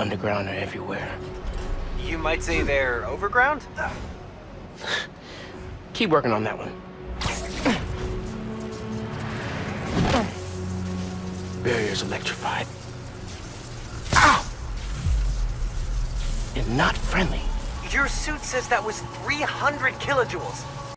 underground are everywhere. You might say they're overground? Keep working on that one. Barrier's electrified. Ow! And not friendly. Your suit says that was 300 kilojoules.